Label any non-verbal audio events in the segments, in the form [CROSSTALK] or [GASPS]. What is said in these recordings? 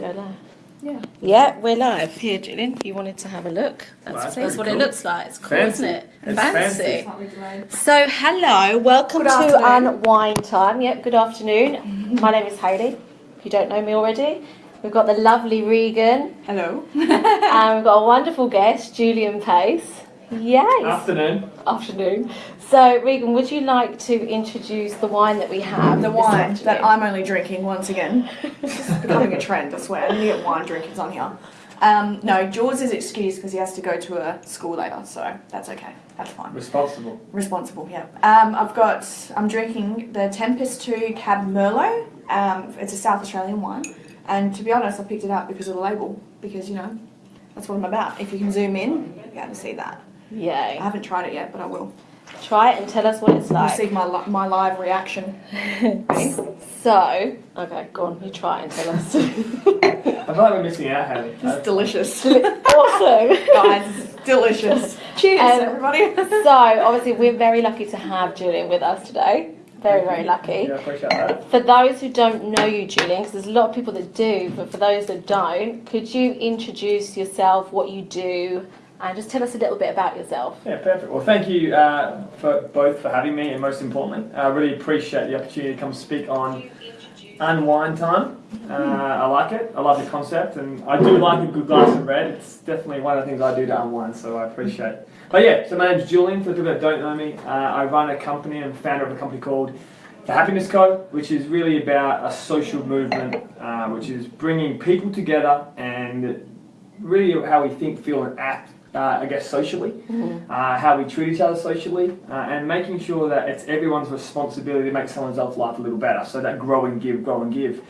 Go live. Yeah. Yeah, we're live. Here, Julian, you wanted to have a look. That's, Well, that's that's what pretty it looks like. It's cool, Fancy. isn't it? It's fancy. Slightly delayed. So, hello, welcome Good to afternoon. Unwind Time. Yep, good afternoon. Mm-hmm. My name is Hayley. If you don't know me already, we've got the lovely Regan, Hello. [LAUGHS] and we've got a wonderful guest, Julian Pace. Yes. Afternoon. afternoon. So, Regan, would you like to introduce the wine that we have? The wine that? I'm only drinking once again. [LAUGHS] It's just becoming a trend, I swear. I need to get wine drinkers on here. Um, no, George is excused because he has to go to a school later, so that's okay. That's fine. Responsible. Responsible, yeah. Um, I've got, I'm drinking the Tempus Two Cab Merlot. Um, it's a South Australian wine. And to be honest, I picked it up because of the label, because, you know, that's what I'm about. If you can zoom in, you're going to see that. I haven't tried it yet, but I will. Try it and tell us what it's You'll like. see my, li- my live reaction. [LAUGHS] So, okay, go on, you try and tell us. [LAUGHS] I feel like we're missing out, Haley. It's delicious. [LAUGHS] awesome. Guys, delicious. Cheers, Um, everybody. So, obviously, we're very lucky to have Julian with us today. Very, very lucky. Yeah, I appreciate that. For those who don't know you, Julian, because there's a lot of people that do, but for those that don't, could you introduce yourself, what you do, and just tell us a little bit about yourself? Yeah, perfect. Well, thank you uh, for both for having me, and most importantly, I really appreciate the opportunity to come speak on unwind time. Uh, I like it. I love the concept, and I do like a good glass of red. It's definitely one of the things I do to unwind, so I appreciate. it. But yeah, so my name's Julian. For people that don't know me, uh, I run a company. I'm founder of a company called the Happiness Co, which is really about a social movement, uh, which is bringing people together and really how we think, feel, and act. Uh, I guess socially, uh, how we treat each other socially, uh, and making sure that it's everyone's responsibility to make someone else's life a little better. So that grow and give, grow and give.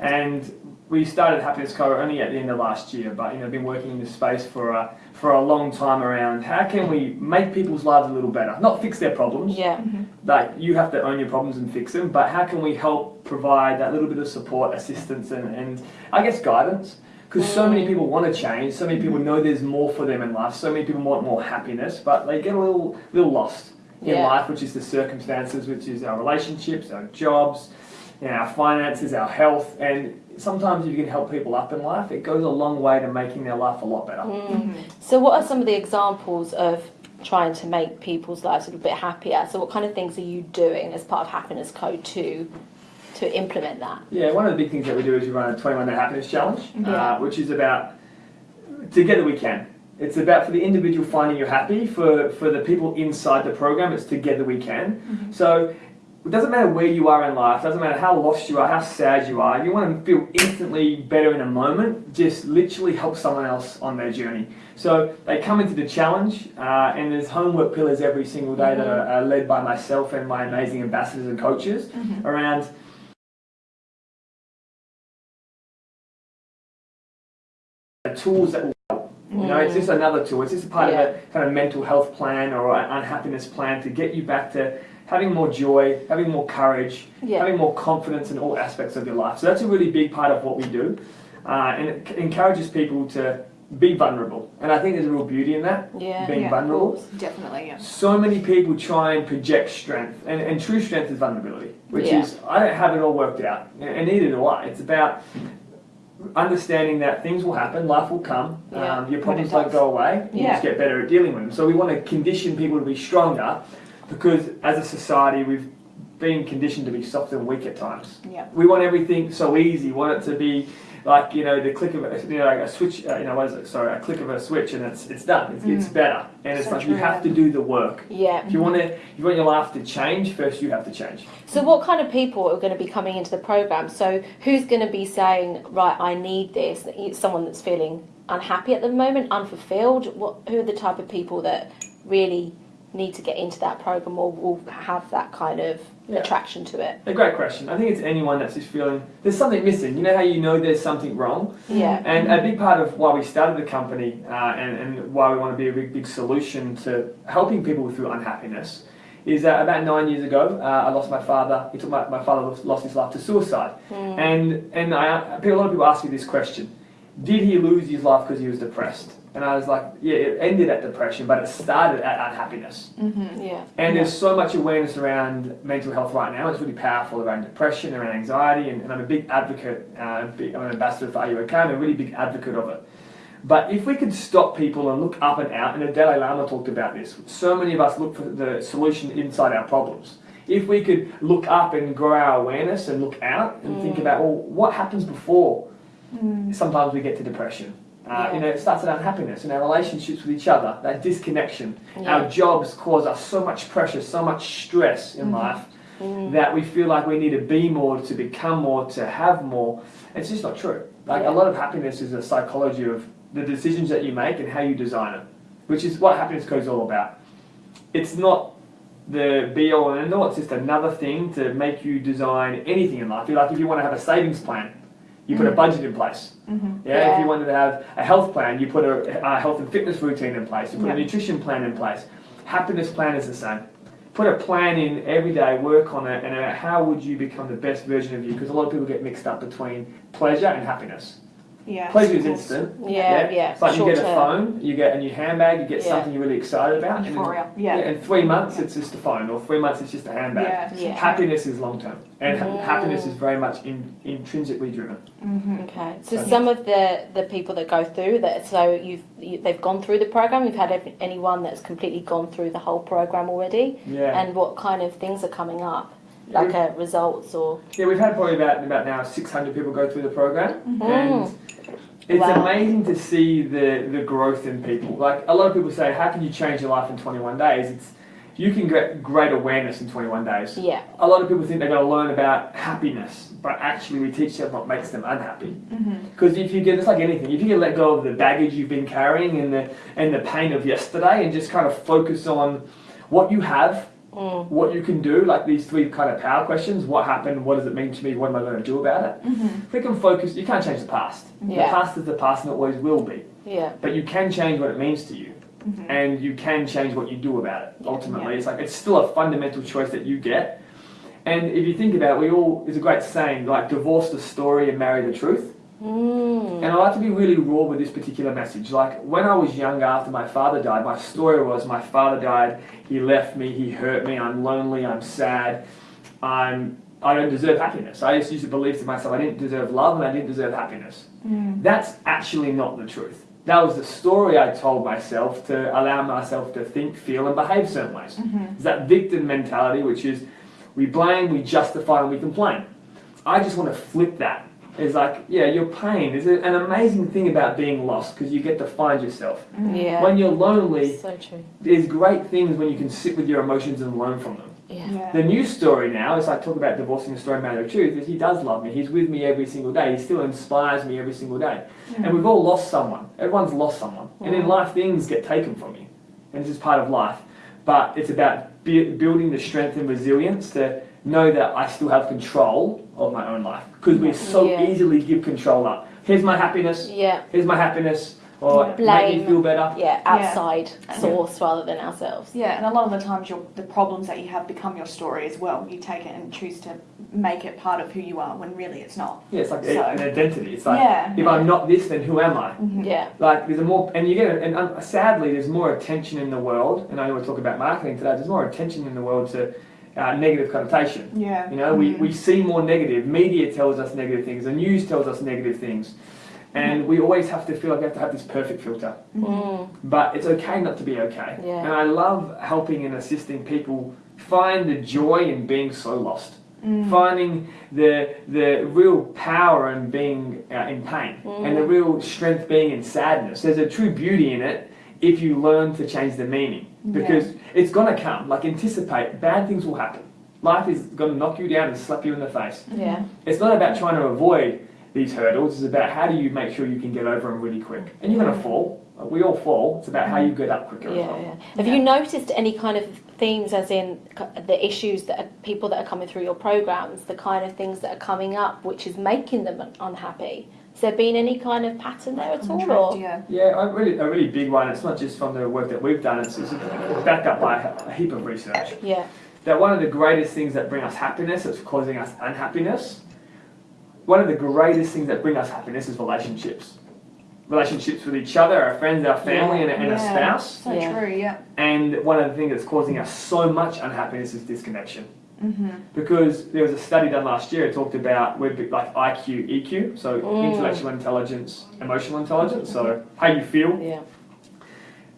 And we started Happiness Co only at the end of last year, but you know, been working in this space for a, for a long time around how can we make people's lives a little better, not fix their problems, Yeah. like you have to own your problems and fix them, but how can we help provide that little bit of support, assistance, and, and I guess guidance? Because so many people want to change, so many people know there's more for them in life, so many people want more happiness, but they get a little little lost in Yeah. life, which is the circumstances, which is our relationships, our jobs, you know, our finances, our health, and sometimes if you can help people up in life, it goes a long way to making their life a lot better. Mm. So, what are some of the examples of trying to make people's lives a little bit happier? So, what kind of things are you doing as part of Happiness Co to to implement that? Yeah, one of the big things that we do is we run a 21 day happiness challenge, Yeah. uh, which is about together we can. It's about for the individual finding you're happy. For for the people inside the program, it's together we can. So it doesn't matter where you are in life. Doesn't matter how lost you are, how sad you are. You want to feel instantly better in a moment. Just literally help someone else on their journey. So they come into the challenge, uh, and there's homework pillars every single day that are, are led by myself and my amazing ambassadors and coaches around tools that will help. You know, it's just another tool. It's just a part Yeah. of a kind of mental health plan or an unhappiness plan to get you back to having more joy, having more courage, Yeah. having more confidence in all aspects of your life. So that's a really big part of what we do, uh, and it c- encourages people to be vulnerable. And I think there's a real beauty in that, Yeah. being Yeah, vulnerable. Definitely, yeah. So many people try and project strength, and, and true strength is vulnerability, which Yeah. is I don't have it all worked out, and and neither do I. It's about understanding that things will happen, life will come, Yeah, um, your problems it don't go away, you just get better at dealing with them. So we want to condition people to be stronger, because as a society we've been conditioned to be soft and weak at times. Yeah. We want everything so easy. We want it to be like you know the click of a, you know like a switch. Uh, you know what is it? Sorry, a click of a switch and it's it's done. It's, it's better, and it's So like you have to do the work. Yeah. If you want to, you want your life to change, first you have to change. So, what kind of people are going to be coming into the program? So, who's going to be saying, right, I need this? Someone that's feeling unhappy at the moment, unfulfilled. What? Who are the type of people that really need to get into that program or will have that kind of Yeah. attraction to it? A great question. I think it's anyone that's just feeling there's something missing. You know how you know there's something wrong? Yeah. And a big part of why we started the company uh, and, and why we want to be a big, big solution to helping people through unhappiness is that about nine years ago, uh, I lost my father. He took my, my father lost his life to suicide. And, and I, a lot of people ask me this question did he lose his life because he was depressed? And I was like, yeah, it ended at depression, but it started at unhappiness. Mm-hmm. Yeah. And there's so much awareness around mental health right now. It's really powerful around depression, around anxiety, and, and I'm a big advocate. Uh, big, I'm an ambassador for Are You OK? I'm a really big advocate of it. But if we could stop people and look up and out, and the Dalai Lama talked about this, so many of us look for the solution inside our problems. If we could look up and grow our awareness and look out and think about, well, what happens before sometimes we get to depression? Uh, Yeah. You know, it starts at unhappiness in our relationships with each other, that disconnection. Yeah. Our jobs cause us so much pressure, so much stress in life Mm. that we feel like we need to be more, to become more, to have more. It's just not true. Like Yeah. a lot of happiness is a psychology of the decisions that you make and how you design it, which is what happiness co is all about. It's not the be all and end all. It's just another thing to make you design anything in life. Like if you want to have a savings plan, you put a budget in place. Mm-hmm. Yeah, Yeah. if you wanted to have a health plan, you put a, a health and fitness routine in place. You put a nutrition plan in place. Happiness plan is the same. Put a plan in every day, work on it, and uh, how would you become the best version of you? Because a lot of people get mixed up between pleasure and happiness. Yeah. Pleasure is instant. Yeah, yeah. It's like you get a term. phone, you get a new handbag, you get Yeah. something you're really excited about. and in- Euphoria. Yeah. in three months, it's just a phone, or three months, it's just a handbag. Yeah. Yeah. Happiness is long term, and Mm. happiness is very much in, intrinsically driven. Mm-hmm. Okay, so So- some of the, the people that go through that, so you've you, they've gone through the program. You've had anyone that's completely gone through the whole program already, Yeah. and what kind of things are coming up, like uh, results or Yeah, we've had probably about about now 600 people go through the program, and it's Wow. amazing to see the the growth in people. Like a lot of people say, how can you change your life in 21 days? It's you can get great awareness in 21 days. yeah, A lot of people think they're going to learn about happiness, but actually we teach them what makes them unhappy. Mm-hmm. Because if you get, it's like anything, if you can let go of the baggage you've been carrying and the and the pain of yesterday, and just kind of focus on what you have mm, what you can do, like these three kind of power questions what happened, what does it mean to me, what am I going to do about it? Mm-hmm. If we can focus, you can't change the past. Yeah. The past is the past and it always will be. yeah, But you can change what it means to you. Mm-hmm. And you can change what you do about it. Yeah. Ultimately, it's like it's still a fundamental choice that you get. And if you think about it, we all, there's a great saying like divorce the story and marry the truth. Mm, And I like to be really raw with this particular message. Like when I was younger, after my father died, my story was my father died, he left me, he hurt me, I'm lonely, I'm sad, I'm I don't deserve happiness. I just used to believe to myself I didn't deserve love and I didn't deserve happiness. Mm. That's actually not the truth. That was the story I told myself to allow myself to think, feel, and behave certain ways. Mm-hmm. It's that victim mentality, which is we blame, we justify, and we complain. I just want to flip that. It's like, yeah, your pain is an amazing thing about being lost because you get to find yourself. yeah. When you're lonely, so true. there's great things when you can sit with your emotions and learn from them. Yeah, Yeah. The new story now is I talk about divorcing the story matter of truth is he does love me. He's with me every single day. He still inspires me every single day. And we've all lost someone. Everyone's lost someone. And in Mm. life, things get taken from you. And this is part of life. But it's about bu- building the strength and resilience to know that I still have control of my own life. Because we so Yeah. easily give control up. Here's my happiness. yeah, Here's my happiness. Or Yeah. make me feel better. yeah. Outside Yeah. source rather than ourselves. Yeah, and a lot of the times your the problems that you have become your story as well. You take it and choose to make it part of who you are when really it's not. Yeah, it's like So- an identity. It's like, Yeah. if I'm not this, then who am I? Mm-hmm. Yeah, Like there's a more, and you get, and um, sadly, there's more attention in the world. And I know we talk about marketing today. There's more attention in the world to uh, negative connotation. Yeah. You know, we, Mhm. we see more negative. Media tells us negative things. The news tells us negative things, and we always have to feel like we have to have this perfect filter. mm, But it's okay not to be okay. Yeah. And I love helping and assisting people find the joy in being so lost. Mm. Finding the the real power in being uh, in pain, and the Mm. real strength being in sadness. There's a true beauty in it if you learn to change the meaning, because it's gonna come. Like anticipate, bad things will happen. Life is gonna knock you down and slap you in the face. yeah, It's not about trying to avoid these hurdles. It's about how do you make sure you can get over them really quick. And you're gonna fall. We all fall. It's about how you mm. get up quicker as yeah, well. yeah. Have you noticed any kind of themes, as in the issues that are, people that are coming through your programs, the kind of things that are coming up, which is making them unhappy? Has there been any kind of pattern there at all, or Yeah. Yeah, a really, a really big one. It's not just from the work that we've done. It's, it's backed up by a heap of research. yeah, That one of the greatest things that bring us happiness that's causing us unhappiness. One of the greatest things that bring us happiness is relationships. relationships with each other, our friends, our family, and, and a Yeah. spouse. So Yeah. true. Yeah. And one of the things that's causing us so much unhappiness is disconnection. Mm-hmm. Because there was a study done last year, it talked about we're like IQ, EQ, so Mm. intellectual intelligence, emotional intelligence, so how you feel. Yeah.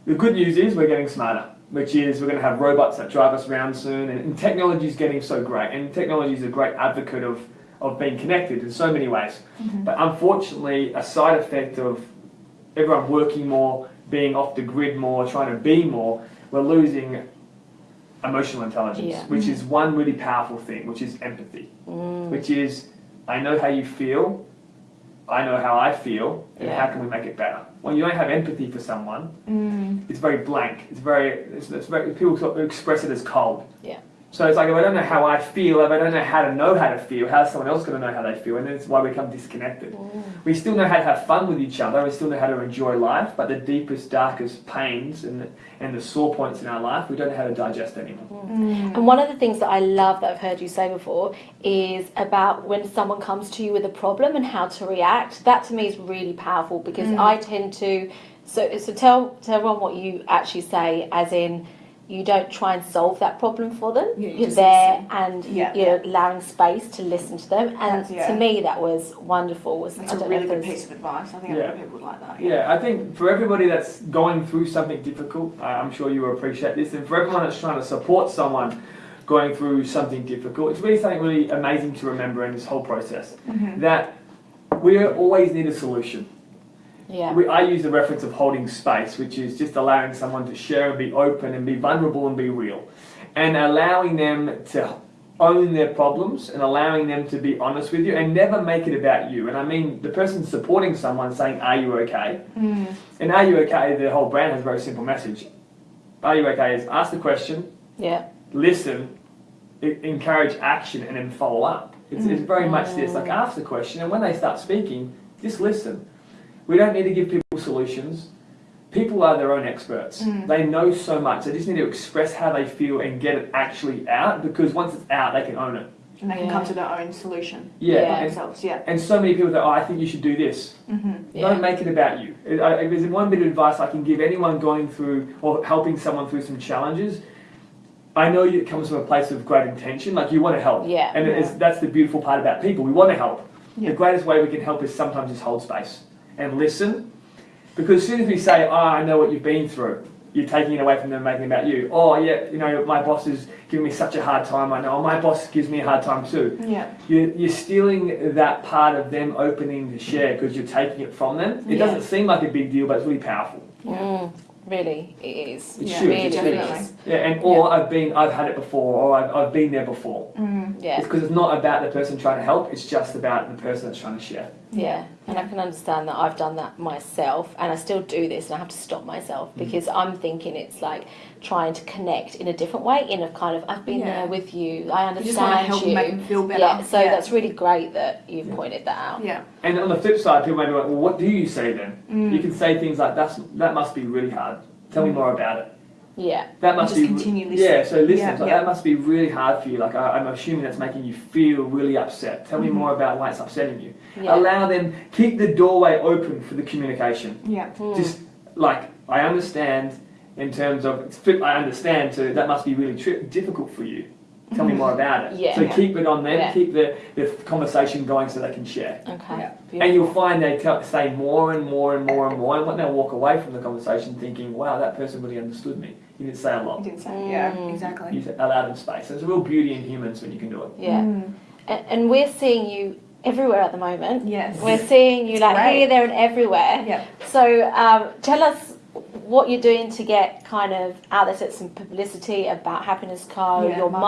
The good news is we're getting smarter, which is we're going to have robots that drive us around soon, and, and technology is getting so great. And technology is a great advocate of, of being connected in so many ways. But unfortunately, a side effect of everyone working more, being off the grid more, trying to be more, we're losing emotional intelligence, Yeah. which is one really powerful thing, which is empathy, Mm. which is I know how you feel, I know how I feel, and Yeah. how can we make it better? When you don't have empathy for someone, Mm. it's very blank. It's very, it's, it's very people sort of express it as cold. Yeah. So it's like if I don't know how I feel, if I don't know how to know how to feel, how's someone else going to know how they feel? And that's why we become disconnected. We still know how to have fun with each other. We still know how to enjoy life, but the deepest, darkest pains and the, and the sore points in our life, we don't know how to digest anymore. Mm. And one of the things that I love that I've heard you say before is about when someone comes to you with a problem and how to react. That to me is really powerful because Mm. I tend to so so tell tell everyone what you actually say as in you don't try and solve that problem for them. Yeah, you you're there listen. and Yeah. you're allowing space to listen to them. And yeah. to me that was wonderful. Was That's I a really good piece of advice. I think a lot of people would like that. Yeah, I think for everybody that's going through something difficult, I- I'm sure you appreciate this, and for everyone that's trying to support someone going through something difficult, it's really something really amazing to remember in this whole process. Mhm. That we always need a solution. Yeah. We, I use the reference of holding space, which is just allowing someone to share and be open and be vulnerable and be real. And allowing them to own their problems and allowing them to be honest with you and never make it about you. And I mean, the person supporting someone saying, Are you okay? Mm. And Are You Okay, the whole brand has a very simple message. Are You Okay is ask the question, Yeah. listen, encourage action, and then follow up. It's, it's very much this like ask the question, and when they start speaking, just listen. We don't need to give people solutions. People are their own experts. Mm. They know so much. They just need to express how they feel and get it actually out because once it's out, they can own it. And they can Yeah. come to their own solution Yeah. Yeah. And, themselves. Yeah. and so many people that, oh, I think you should do this. Mm-hmm. Yeah. Don't make it about you. If there's one bit of advice I can give anyone going through or helping someone through some challenges, I know it comes from a place of great intention, like you want to help. Yeah. And it's, that's the beautiful part about people. We want to help. Yeah. The greatest way we can help is sometimes just hold space and listen. Because as soon as we say, oh, I know what you've been through, you're taking it away from them making it about you. Oh, yeah, you know, my boss is giving me such a hard time. I know. Oh, my boss gives me a hard time too. Yeah. You're, you're stealing that part of them opening to share because you're taking it from them. It Yeah. doesn't seem like a big deal, but it's really powerful. Mm, really, it is. It Yeah, should. really, it definitely. is. Yeah, and or I've been, I've had it before, or I've, I've been there before. Mm. Yeah. It's because it's not about the person trying to help. It's just about the person that's trying to share. Yeah, and I can understand that I've done that myself, and I still do this, and I have to stop myself Mm. because I'm thinking it's like trying to connect in a different way. In a kind of, I've been Yeah. there with you. I understand You just want to understand help you. and make them feel better. yeah, so yeah. that's really great that you've pointed that out. Yeah. And on the flip side, people may be like, well, what do you say then? Mm. You can say things like, That's, that must be really hard. Tell me more about it. Yeah, That must just be continue listening. Yeah, so listen. Yeah, so yeah. That must be really hard for you. Like I, I'm assuming that's making you feel really upset. Tell me Mhm. more about why it's upsetting you. yeah, Allow them. Keep the doorway open for the communication. Yeah. Mm. Just like I understand in terms of flip- I understand. So that must be really tri- difficult for you. Tell me more about it. Yeah. So Yeah. keep it on them. Yeah. Keep the, the conversation going so they can share. okay. Yeah. And you'll find they tell, say more and more and more and more, and when they walk away from the conversation thinking, wow, that person really understood me. You didn't say a lot. You lot. didn't say. Yeah. Mm. Exactly. You allowed them space. There's a real beauty in humans when you can do it. Yeah, Mm. and, and we're seeing you everywhere at the moment. Yes. We're seeing you It's like great. here, there, and everywhere. Yeah. So um, tell us what you're doing to get kind of out there, some publicity about Happiness Co, Yeah, your marketing.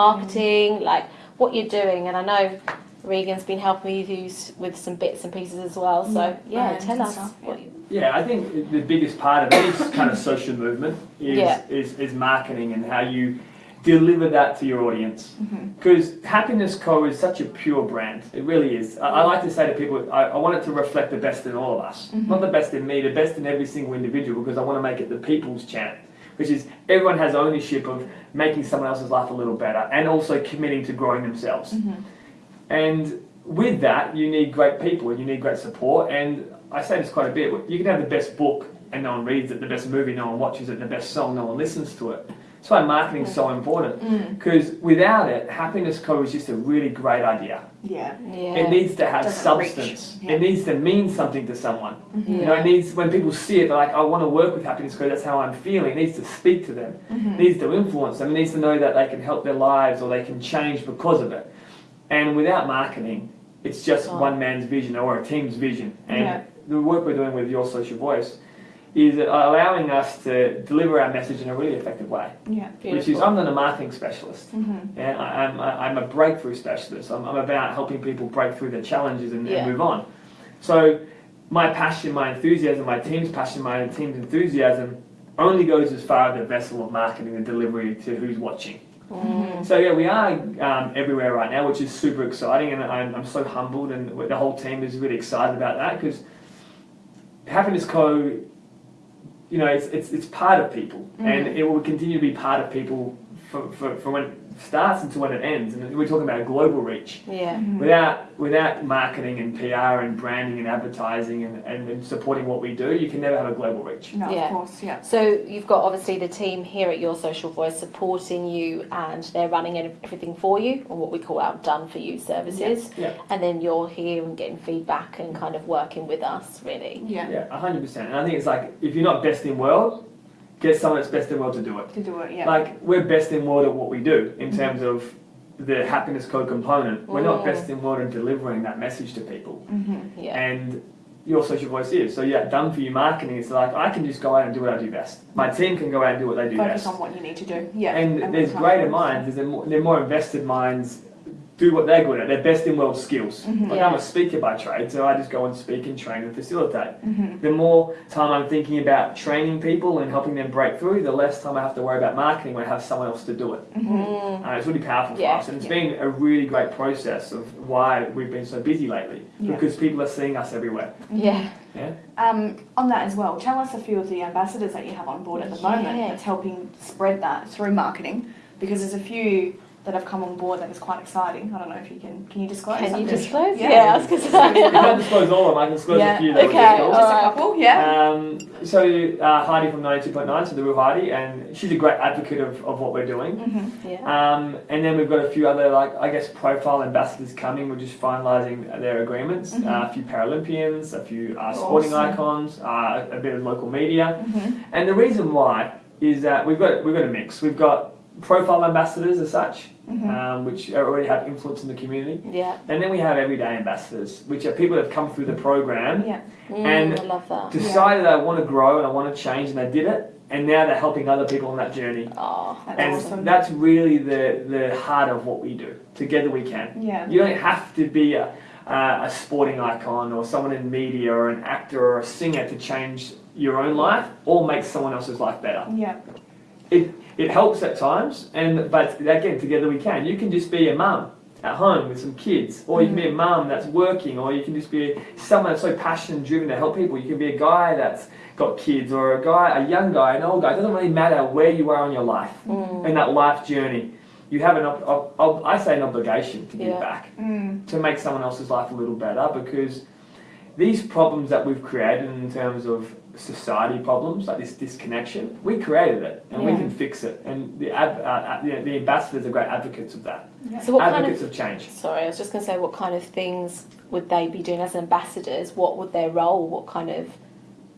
marketing, like what you're doing. And I know Regan's been helping you with- with some bits and pieces as well. So Yeah, yeah, tell us. stuff, what you- Yeah, I think the biggest part of any kind of social movement is, Yeah. is, is marketing and how you deliver that to your audience. Mhm. Because Happiness Co is such a pure brand. It really is. I, I like to say to people, I, I want it to reflect the best in all of us. Mhm. Not the best in me, the best in every single individual, because I want to make it the people's chant. Which is everyone has ownership of making someone else's life a little better and also committing to growing themselves. Mhm. And with that, you need great people and you need great support. And I say this quite a bit. You can have the best book and no one reads it, the best movie, no one watches it, the best song, no one listens to it. That's why marketing is so important. Mm. Because without it, Happiness Co is just a really great idea. Yeah. Yeah. It needs to have Doesn't substance. Yeah. It needs to mean something to someone. yeah. You know, it needs when people see it, they're like, I want to work with Happiness Co. That's how I'm feeling. It needs to speak to them. Mm-hmm. It needs to influence them. It needs to know that they can help their lives or they can change because of it. And without marketing, it's just Oh. one man's vision or a team's vision. And Yeah. the work we're doing with Your Social Voice is allowing us to deliver our message in a really effective way. Yeah. Which is, I'm not a marketing specialist. Mm-hmm. Yeah, I, I'm, I- I'm a breakthrough specialist. I'm, I'm about helping people break through their challenges and, Yeah. and move on. So my passion, my enthusiasm, my team's passion, my team's enthusiasm only goes as far as the vessel of marketing and delivery to who's watching. Mm. So yeah, we are um, everywhere right now, which is super exciting, and I'm, I'm so humbled, and the whole team is really excited about that because Happiness Co, you know, it's, it's, it's part of people, mm. and it will continue to be part of people for, for, for when it starts until when it ends. And we're talking about global reach. Yeah. Mm-hmm. Without without marketing and PR and branding and advertising and, and, and supporting what we do, you can never have a global reach. No, Yeah. of course, yeah. So you've got obviously the team here at Your Social Voice supporting you, and they're running everything for you, or what we call our done for you services. Yeah. And then you're here and getting feedback and kind of working with us, really. Yeah. Yeah, hundred percent. And I think it's like if you're not best in world, get someone that's best in world to do it. To do it, yeah. Like we're best in world at what we do in terms of the happiness co component. We're not Mm. best in world in delivering that message to people. mm-hmm. Yeah. And your social voice is. So yeah, done for you marketing is like I can just go out and do what I do best. My team can go out and do what they do Focus best. on what you need to do. Yeah. And what there's greater minds, there's more, they're more invested minds do what they're good at. They're best in world skills. Mhm. Like Yeah. I'm a speaker by trade, so I just go and speak and train and facilitate. Mhm. The more time I'm thinking about training people and helping them break through, the less time I have to worry about marketing when I have someone else to do it. Mhm. Mm. Uh, it's really powerful Yeah. for us, and it's been a really great process of why we've been so busy lately Yeah. because people are seeing us everywhere. Yeah. Yeah. Um, on that as well, tell us a few of the ambassadors that you have on board at the moment Yeah. that's helping spread that through marketing because there's a few that have come on board that is quite exciting. I don't know if you can can you disclose? Can you disclose? Yeah. Yeah, I was going to I can't disclose all of them. I can disclose Yeah, a few. That okay, we're doing. Just a couple, yeah. Um, so uh, Heidi from 92.9, so the real Heidi, and she's a great advocate of, of what we're doing. hmm Yeah. Um, and then we've got a few other, like I guess, profile ambassadors coming. We're just finalising their agreements. Mhm. Uh, a few Paralympians, a few uh, sporting Awesome. icons, uh, a bit of local media. hmm And the reason why is that we've got we've got a mix. We've got profile ambassadors as such, hmm um, which already have influence in the community, Yeah. and then we have everyday ambassadors, which are people that have come through the program, Yeah. Mm, And I love that. decided I want to grow and I want to change, and they did it, and now they're helping other people on that journey. Oh, That's And awesome. that's really the, the heart of what we do. Together we can. Yeah. You don't have to be a, uh, a sporting icon or someone in media or an actor or a singer to change your own life or make someone else's life better. Yeah. It, it helps at times, and but again, together we can. You can just be a mum at home with some kids, or you can be a mum that's working, or you can just be someone that's so passionate and driven to help people. You can be a guy that's got kids, or a guy, a young guy, an old guy. It doesn't really matter where you are in your life, Mm. in that life journey. You have an, I say, an obligation to give Yeah. back Mm. to make someone else's life a little better because these problems that we've created in terms of society problems like this disconnection we created it and we can fix it and the, ab- uh, the, the ambassadors are great advocates of that So what kind of advocates of change Sorry, I was just going to say, what kind of things would they be doing as ambassadors? What would their role? What kind of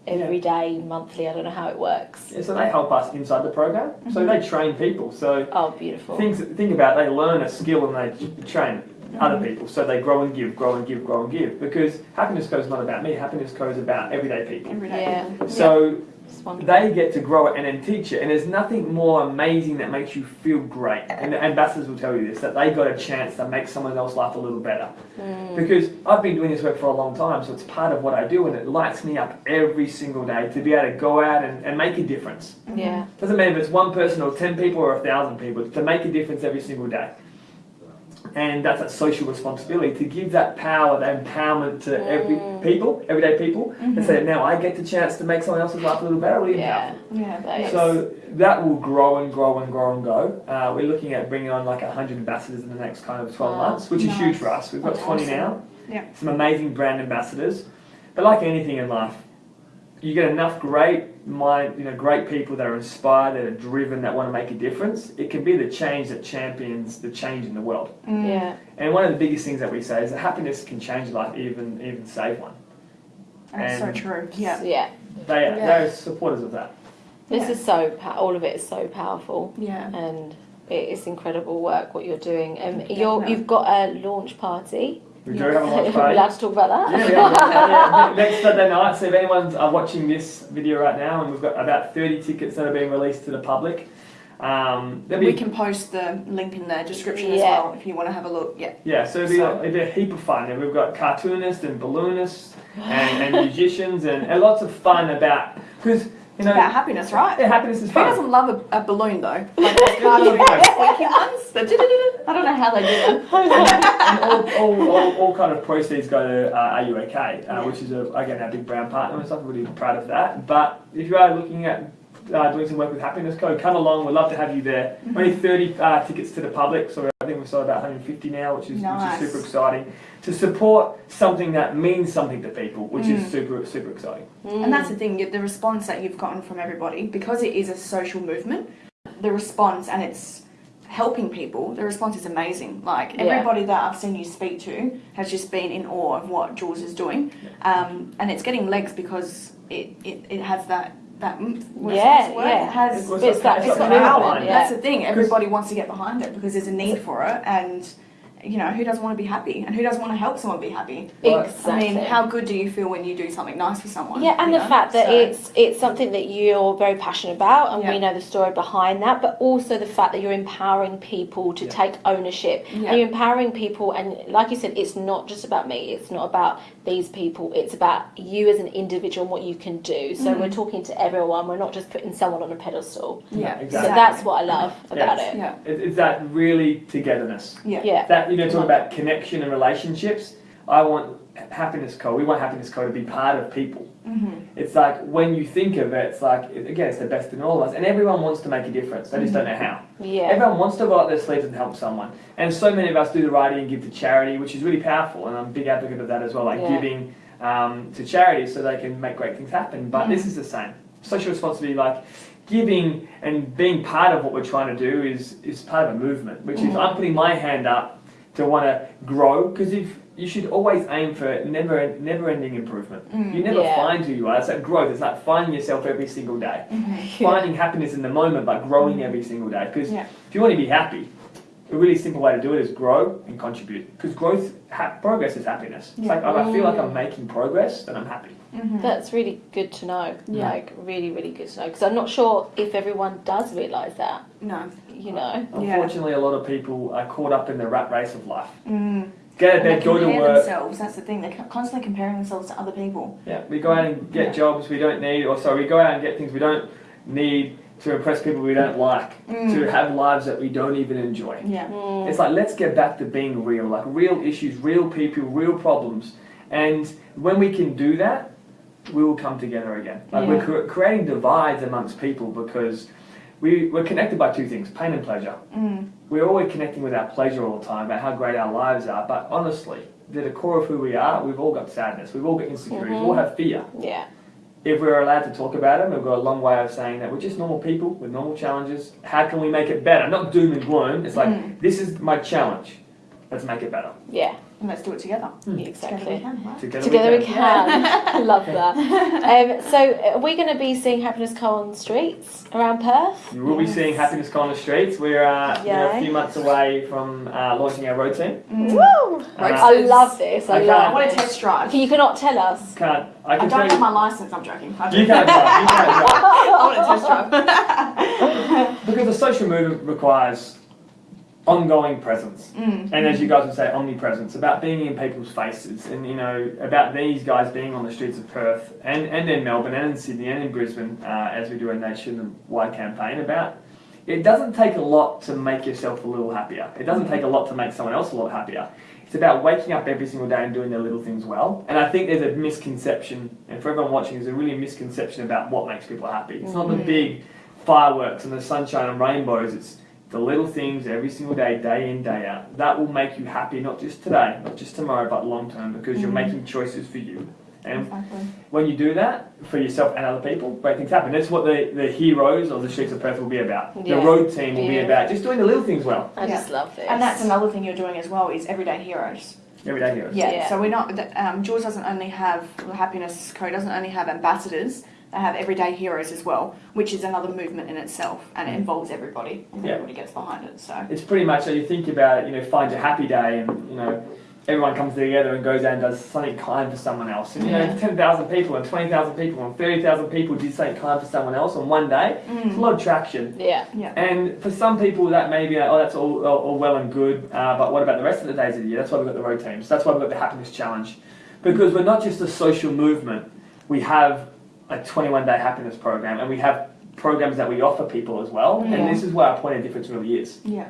everyday, monthly? I don't know how it works. yeah, so they help us inside the program so they train people so Oh, beautiful. things think about it, they learn a skill and they train other people so they grow and give grow and give grow and give because happiness co is not about me happiness co is about everyday people Every day. Yeah, so it's wonderful. they get to grow it and then teach it. And there's nothing more amazing that makes you feel great. And the ambassadors will tell you this that they got a chance to make someone else's life a little better. Mm. Because I've been doing this work for a long time, so it's part of what I do, and it lights me up every single day to be able to go out and, and make a difference. Yeah, Doesn't matter if it's one person or 10 people or a thousand people, to make a difference every single day. And that's that social responsibility to give that power, that empowerment to every Mm. people, everyday people, and say, now I get the chance to make someone else's life a little better, really yeah. powerful. Yeah. That is- So that will grow and grow and grow and go. Uh, we're looking at bringing on like 100 ambassadors in the next kind of 12 months, which is huge for us. We've got That's 20 now. Yeah. Some amazing brand ambassadors. But like anything in life, you get enough great mind, you know, great people that are inspired, that are driven, that want to make a difference. It can be the change that champions the change in the world. Mm. Yeah. And one of the biggest things that we say is that happiness can change life, even even save one. That's so true. Yeah. Yeah. They Yeah. they're supporters of that. This Yeah. is so, all of it is so powerful. Yeah. and it is incredible work what you're doing. Um, Yeah, you're, you've got a launch party. We Yeah. do have a launch We're party. allowed to talk about that. Yeah, yeah, yeah, yeah. [LAUGHS] Next Saturday night. So if anyone's uh, watching this video right now, and we've got about 30 tickets that are being released to the public. Um, there'll We can post the link in the description as well if you want to have a look. Yeah. yeah, so it'll be, So- it'll be a heap of fun. And we've got cartoonists and balloonists [GASPS] and, and musicians and, and lots of fun about because you know About happiness, right? yeah, happiness is Who fun. doesn't love a, a balloon though? [LAUGHS] Like those cartoon [LAUGHS] squeaky ones. I don't know how they do them. [LAUGHS] and all, all, all, all kind of proceeds go to uh, Are You OK, uh, Yeah. which is a, again our big brown partner and stuff. We're really proud of that. But if you are looking at uh, doing some work with Happiness Co, come along. We'd love to have you there. Mm-hmm. Only 30 uh, tickets to the public, so I think we've sold about 150 now, which is Nice. which is super exciting. To support something that means something to people, which Mm. is super super exciting. And that's the thing, the response that you've gotten from everybody, because it is a social movement, the response and it's helping people, the response is amazing. Like Yeah. everybody that I've seen you speak to has just been in awe of what Jules is doing. Um, and it's getting legs because it, it, it has that that Yeah, what's the word? yeah. It has It's It's that- it's it's got got power power. behind it. That's the thing. Everybody wants to get behind it because there's a need for it, and you know who doesn't want to be happy, and who doesn't want to help someone be happy. Exactly. I mean, how good do you feel when you do something nice for someone? Yeah, and the know? fact that So- it's it's something that you're very passionate about, and we know the story behind that, but also the fact that you're empowering people to Yeah. take ownership. Yeah. And you're empowering people, and like you said, it's not just about me. It's not about these people. It's about you as an individual and what you can do. So Mm-hmm. we're talking to everyone. We're not just putting someone on a pedestal. yeah, exactly. So that's what I love about Yes. it. Yeah, It, it's that really togetherness. yeah, Yeah. That you know, talk about connection and relationships. I want happiness co. We want happiness co to be part of people. hmm It's like when you think of it, it's like again, it's the best in all of us, and everyone wants to make a difference. They just don't know how. Yeah. Everyone wants to roll up their sleeves and help someone, and so many of us do the writing and give to charity, which is really powerful, and I'm a big advocate of that as well, like Yeah. giving um, to charity so they can make great things happen. But Mm. this is the same. Social responsibility, like giving and being part of what we're trying to do, is is part of a movement, which is Mm. I'm putting my hand up to want to grow because if you should always aim for never never ending improvement. Mm. You never Yeah. find who you are. It's that growth. It's like finding yourself every single day [LAUGHS] hmm finding happiness in the moment but growing every single day because Yeah. if you want to be happy a really simple way to do it is grow and contribute because growth ha- progress is happiness it's Yeah. like if i feel like i'm making progress then i'm happy hmm That's really good to know. Yeah. Like really, really good to know. Because I'm not sure if everyone does realise that. No. You know. Yeah. unfortunately a lot of people are caught up in the rat race of life Mm. Get out of And they bed go to work themselves. That's the thing. They're constantly comparing themselves to other people. yeah we go out and get Yeah. jobs we don't need or sorry we go out and get things we don't need to impress people we don't like Mm. to have lives that we don't even enjoy Yeah. Mm. It's like let's get back to being real, like real issues, real people, real problems, and when we can do that, we will come together again. Like we're cre- creating divides amongst people because we we're connected by two things: pain and pleasure. Mm. We're always connecting with our pleasure all the time about how great our lives are, but honestly, at the core of who we are, we've all got sadness, we've all got insecurities, we all have fear. Yeah. If we're allowed to talk about them, we've got a long way of saying that we're just normal people with normal challenges. How can we make it better? Not doom and gloom. It's like Mm. this is my challenge. Let's make it better. Yeah. And let's do it together. Exactly. Together we can, right? Together, Together we we can. [LAUGHS] [LAUGHS] Love that. [LAUGHS] Um, so, are we going to be seeing Happiness Co on the streets around Perth? You will be seeing Happiness Co on the streets. We're, uh, we're a few months away from uh, launching our road team. Mm. Woo! I love this. I I I love want this. to test drive. You cannot tell us. Can't I I can don't tell have you. my license. I'm joking. I You can't drive. You can't drive. I want to test drive. Because the social movement requires ongoing presence. Mm. And as you guys would say, omnipresence, about being in people's faces, and you know, about these guys being on the streets of Perth and, and in Melbourne and in Sydney and in Brisbane, uh, as we do a nationwide campaign about. It doesn't take a lot to make yourself a little happier. It doesn't take a lot to make someone else a lot happier. It's about waking up every single day and doing their little things well. And I think there's a misconception, and for everyone watching, there's a really misconception about what makes people happy. It's not the Mhm. big fireworks and the sunshine and rainbows. It's the little things every single day, day in, day out. That will make you happy, not just today, not just tomorrow, but long term, because you're Mhm. making choices for you. And Exactly. when you do that for yourself and other people, great things happen. That's what the, the heroes of the Streets of Perth will be about. Yeah. The road team will be about just doing the little things well. I Yeah. just love this. And that's another thing you're doing as well is everyday heroes. Everyday heroes. Yeah. Yeah. So we're not. th- Um, Jules doesn't only have the Happiness Co. doesn't only have ambassadors. They have everyday heroes as well, which is another movement in itself, and it involves everybody. Yeah. everybody gets behind it. So. It's pretty much so you think about it, you know, find your happy day and, you know, everyone comes together and goes out and does something kind for someone else. And, you know, Yeah. 10,000 people and 20,000 people and 30,000 people did something kind for someone else on one day. It's a Mm. lot of traction. yeah. Yeah. And for some people, that may be, like, oh, that's all, all, all well and good, uh, but what about the rest of the days of the year? That's why we've got the road teams. That's why we've got the happiness challenge. Because we're not just a social movement, we have a 21 day happiness program and we have programs that we offer people as well. Yeah. And this is where our point of difference really is. Yeah.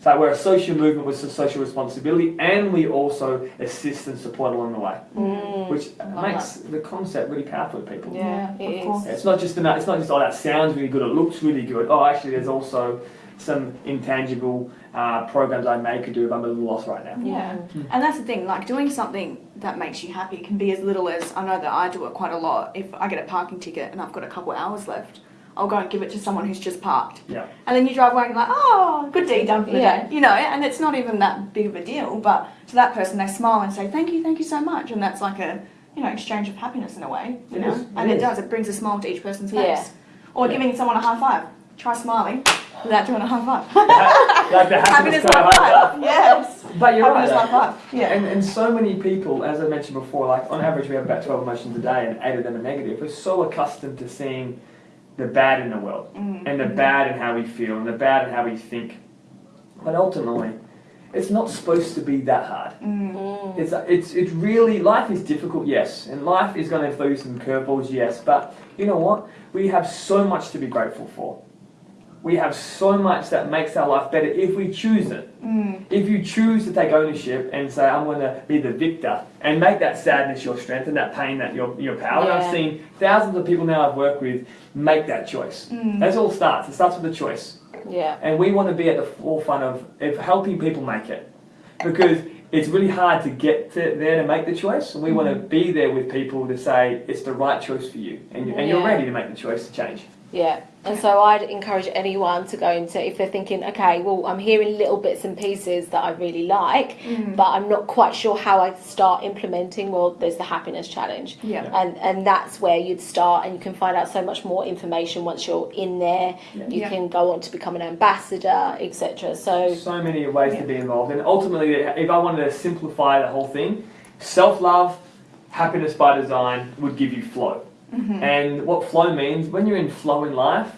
So we're a social movement with some social responsibility and we also assist and support along the way, Mm. which Love makes the concept really powerful to people. Yeah, Yeah, it of is. course. It's not just enough, it's not just, oh, that sounds really good, it looks really good. Oh, actually, there's also some intangible uh, programs I may could do if I'm a little lost right now. Yeah. Hmm. And that's the thing, like doing something that makes you happy can be as little as I know that I do it quite a lot. If I get a parking ticket and I've got a couple hours left, I'll go and give it to someone who's just parked. Yeah. And then you drive away and you're like, oh, good deed done for the Yeah. day. You know, and it's not even that big of a deal, but to that person they smile and say, Thank you, thank you so much and that's like a you know, exchange of happiness in a way. You It know? is, and it it is. does, it brings a smile to each person's face. Yeah. Or Yeah. giving someone a high five. Try smiling without doing a high five. [LAUGHS] like the happiness Happiness high high five. Yes. But you're right. Happiness though. high five. Yeah. And, and so many people, as I mentioned before, like on average we have about 12 emotions a day and eight of them are negative. We're so accustomed to seeing the bad in the world Mm. and the bad in how we feel and the bad in how we think. But ultimately, it's not supposed to be that hard. Mm. Mm. It's, it's, it's really, life is difficult, yes, and life is going to throw you some curveballs, yes, but you know what? We have so much to be grateful for. We have so much that makes our life better if we choose it. Mm. If you choose to take ownership and say, I'm going to be the victor and make that sadness your strength and that pain that your, your power. And I've seen thousands of people now I've worked with make that choice. Mm. That's all starts. It starts with a choice. Yeah. And we want to be at the forefront of, of helping people make it. Because it's really hard to get to there to make the choice. And we want to be there with people to say it's the right choice for you. And, and you're ready to make the choice to change. Yeah, and so I'd encourage anyone to go into if they're thinking, okay, well, I'm hearing little bits and pieces that I really like, Mm. but I'm not quite sure how I start implementing. Well, there's the happiness challenge, Yeah. and and that's where you'd start, and you can find out so much more information once you're in there. Yeah. You Yeah. can go on to become an ambassador, etc. So So many ways Yeah. to be involved. And ultimately, if I wanted to simplify the whole thing, self love, happiness by design would give you flow. Mm-hmm. And what flow means, when you're in flow in life,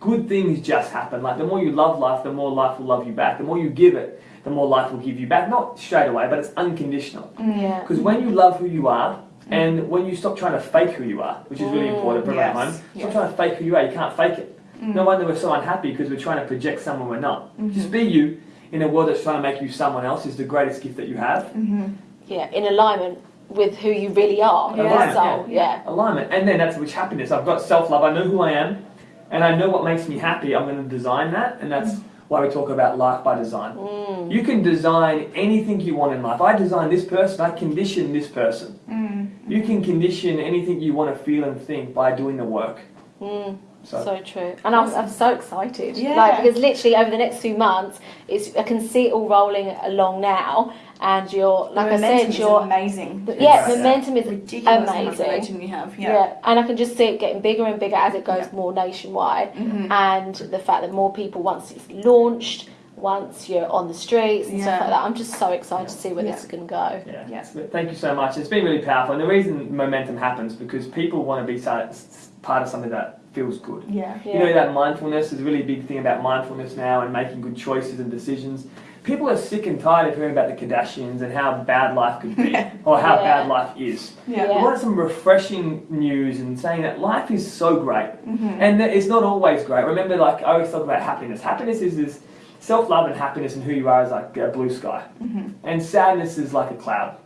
good things just happen. Like the more you love life, the more life will love you back. The more you give it, the more life will give you back. Not straight away, but it's unconditional. yeah, Because when you love who you are, and when you stop trying to fake who you are, which is really Mm, important for yes, everyone home, stop yes. trying to fake who you are. You can't fake it. Mm. No wonder we're so unhappy because we're trying to project someone we're not. Mhm. Just be you in a world that's trying to make you someone else is the greatest gift that you have. Mm-hmm. yeah, in alignment with who you really are, Yeah. Alignment, soul. Yeah, Alignment. And then that's which happiness. I've got self love. I know who I am and I know what makes me happy. I'm going to design that. And that's why we talk about life by design. mm. You can design anything you want in life. I design this person, I condition this person. Mm. You can condition anything you want to feel and think by doing the work. Mm. So, So true, and I'm, I'm so excited. Yeah. Like because literally over the next few months, it's I can see it all rolling along now, and you're like the I said, is you're amazing. yeah, Yeah. momentum is Ridiculous how much amazing. momentum you have. Yeah. Yeah. and I can just see it getting bigger and bigger as it goes Yeah. more nationwide, Mhm. and the fact that more people once it's launched, once you're on the streets and Yeah. stuff like that. I'm just so excited to see where Yeah. this is going to go. yeah. Yeah. Thank you so much. It's been really powerful. And the reason momentum happens because people want to be part of something that feels good. Yeah. You know that mindfulness is a really big thing about mindfulness now and making good choices and decisions. People are sick and tired of hearing about the Kardashians and how bad life could be [LAUGHS] or how Yeah. bad life is. Yeah. We want some refreshing news and saying that life is so great Mhm. and that it's not always great. Remember, like I always talk about happiness. Happiness is this self-love and happiness and who you are is like a blue sky, Mhm. and sadness is like a cloud.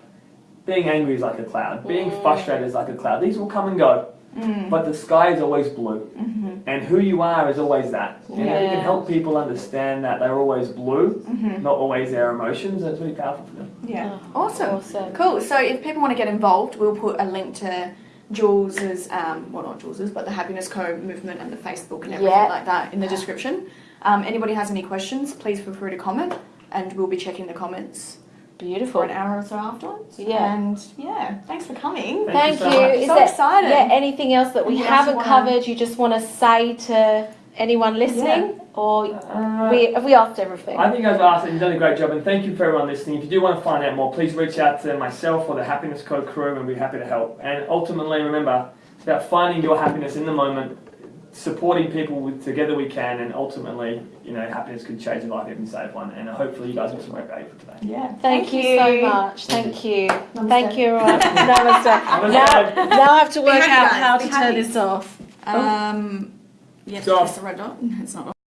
Being angry is like a cloud. Being Mm. frustrated is like a cloud. These will come and go. Mm. but the sky is always blue, Mhm. and who you are is always that. And if we Yeah. can help people understand that they're always blue, Mhm. not always their emotions, that's really powerful for them. Yeah. Oh, Awesome. Awesome. Cool. So if people want to get involved, we'll put a link to Jules's, um, well not Jules's, but the Happiness Co movement and the Facebook and everything Yeah. like that in the description. Um, anybody has any questions, please feel free to comment, and we'll be checking the comments for Beautiful. an hour or so afterwards. Yeah. And yeah, thanks for coming. Thank Thank you you. so much. Is So there excited. Yeah, anything else that we Anything else you haven't wanna- covered you just want to say to anyone listening? Or Uh, we have we asked everything? I think you guys have asked and you've done a great job, and thank you for everyone listening. If you do want to find out more, please reach out to myself or the Happiness Co crew, and we'll be happy to help. And ultimately, remember, it's about finding your happiness in the moment, supporting people with together we can, and ultimately, you know, happiness can change a life, even save one. And hopefully, you guys got some great value for today. Yeah. Thank, you so much. Thank you. Namaste. Thank you, everyone. [LAUGHS] Namaste. Namaste. Now, now I have to work out guys. how Be to turn this off. Um, yeah, It's off. the red dot. [LAUGHS] It's not